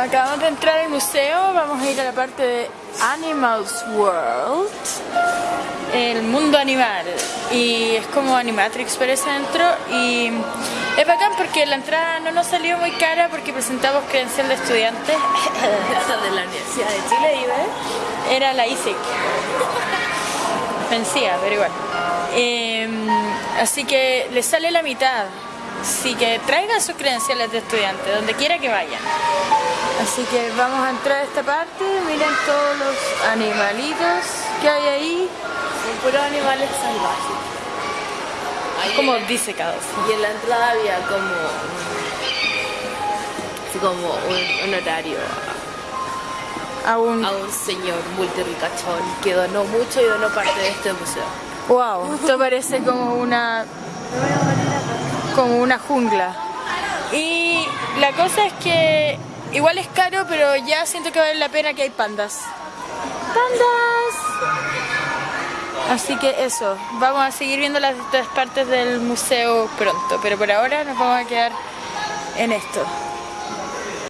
acabamos de entrar al museo, vamos a ir a la parte de Animals World, el mundo animal, y es como Animatrix por ese dentro, y es bacán porque la entrada no nos salió muy cara porque presentamos credencial de estudiante. De la Universidad de Chile, ¿eh? era la ISIC, vencía, pero igual. Em, así que le sale la mitad, así que traigan sus credenciales de estudiante, donde quiera que vayan. Así que vamos a entrar a esta parte, miren todos los animalitos que hay ahí. Son puros animales salvajes. Ahí Como en- disecados. Y en la entrada había como así como un, un horario a un señor multirricachón que donó mucho y donó parte de este museo. Wow, esto parece como una como una jungla. Y la cosa es que igual es caro, pero ya siento que vale la pena que hay pandas. ¡Pandas! Así que eso, vamos a seguir viendo las otras partes del museo pronto, pero por ahora nos vamos a quedar en esto.